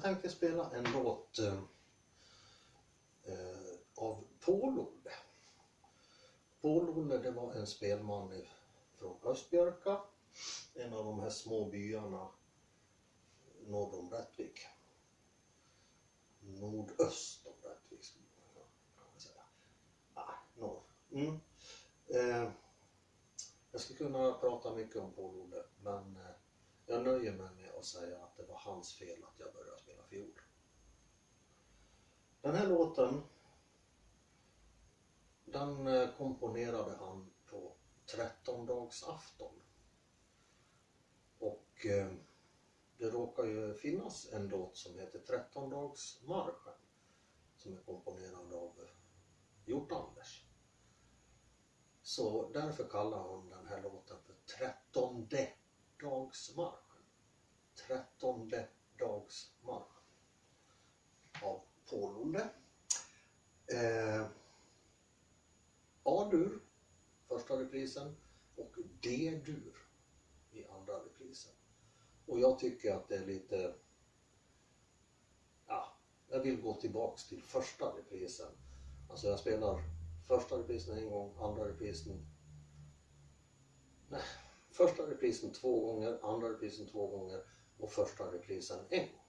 Jag tänkte spela en låt eh, eh av Paul-Olle. Paul-Olle det var en spelman från Östbjörka, en av de här små byarna norr om Rättvik. Nordöst om Rättvik skulle man kunna säga. Ah, norr. Mm. Eh, jag skulle kunna prata mycket om Paul-Olle men eh, jag nöjer mig med att säga att det var hans fel att jag började spela fiol. Den här låten den eh, komponerade han på trettondagsafton. Och eh, det råkar ju finnas en låt som heter Trettondagsmarschen som är komponerad av Hjort-Anders. Så därför kallar hon den här låten för Trettonde dagsmarschen. Trettonde dagsmarschen. Av Paul-Olle. Eh, A-dur, första reprisen och D-dur i andra reprisen. Och jag tycker att det är lite, ja, jag vill gå tillbaks till första reprisen. Alltså jag spelar första reprisen en gång, andra reprisen, nej, första reprisen två gånger, andra reprisen två gånger och första reprisen en gång.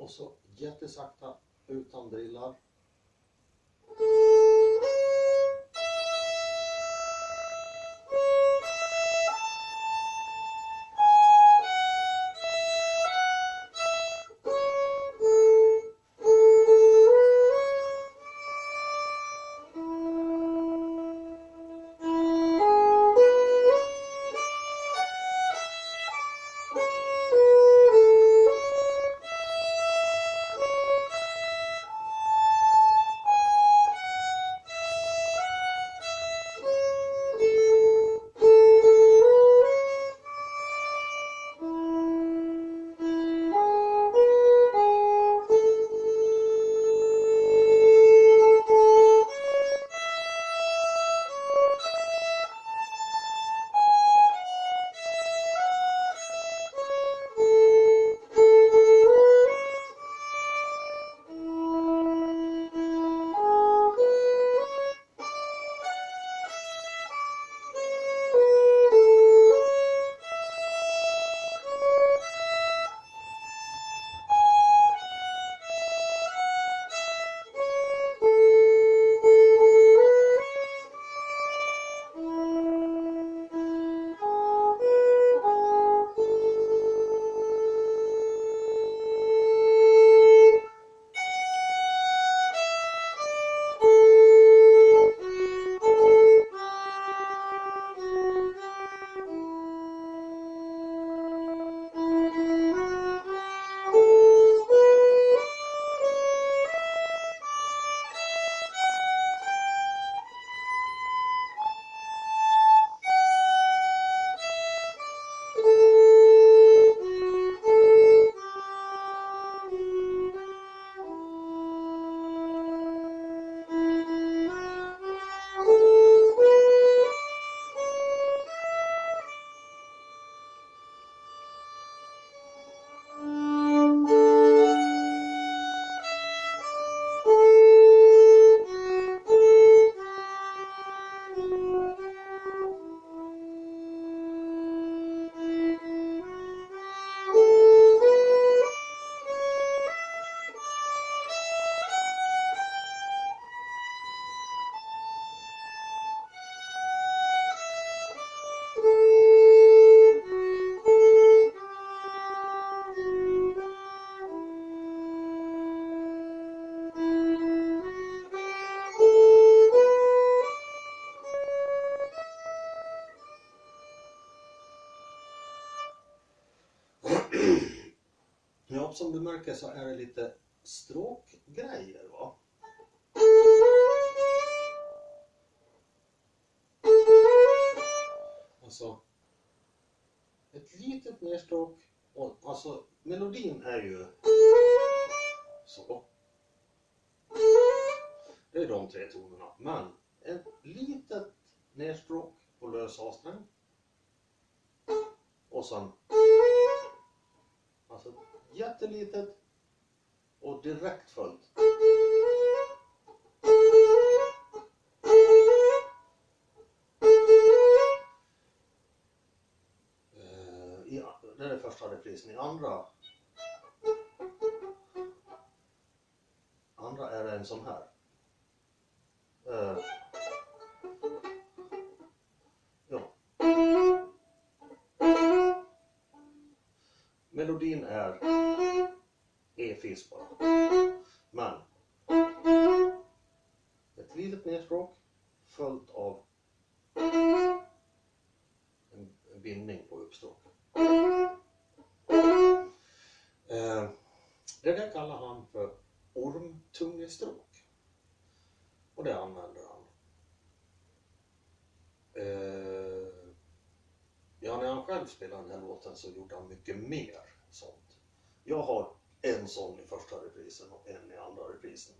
och så jättesakta utan drillar som du märker så är det lite stråkgrejer va. Alltså ett litet nedstråk och alltså melodin är ju så. Det är de tre tonerna. Men ett litet nedstråk på lös A-sträng. Och sen Alltså jättelitet och direkt följt. Eh, I, det är första reprisen. I andra andra är det en sån här. Eh, ja. Melodin är E-fis bara. Men ett litet nedstråk följt av en, bindning på uppstråk. Eh, det där kallar han för ormtungestråk. Och det använder han. Eh, ja, när han själv spelade den här låten så gjorde han mycket mer sånt. Jag har en sån i första reprisen och en i andra reprisen.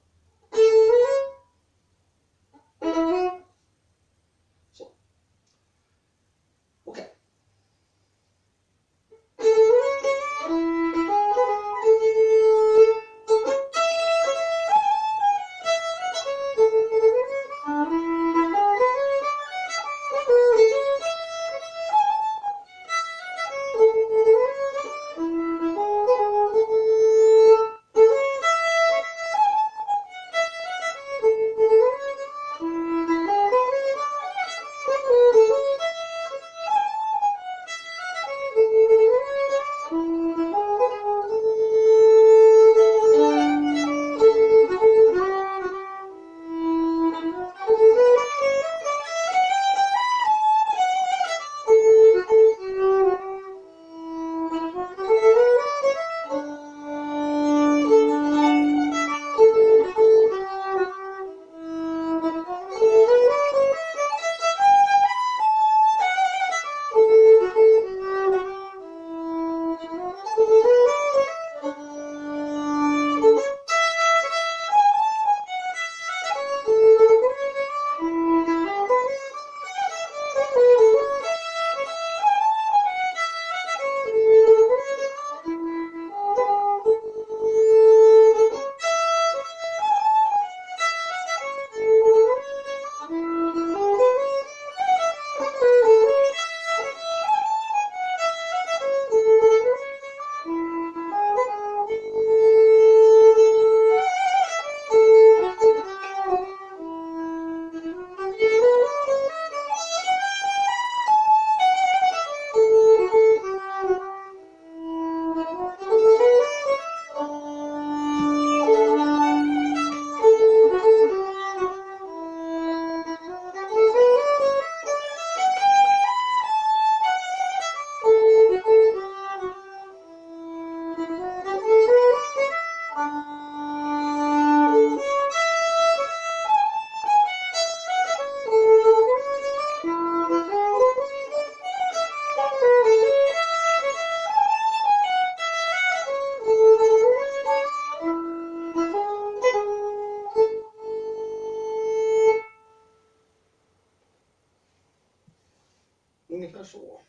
Ungefär så.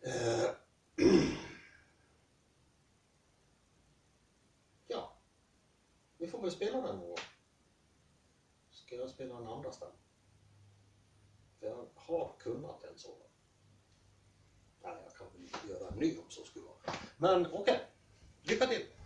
Eh, ja, vi får väl spela den någon gång. Ska jag spela den andra stämma? För jag har kunnat en sådan. Nej, jag kan väl göra en ny om så skulle vara. Men okej, lycka till!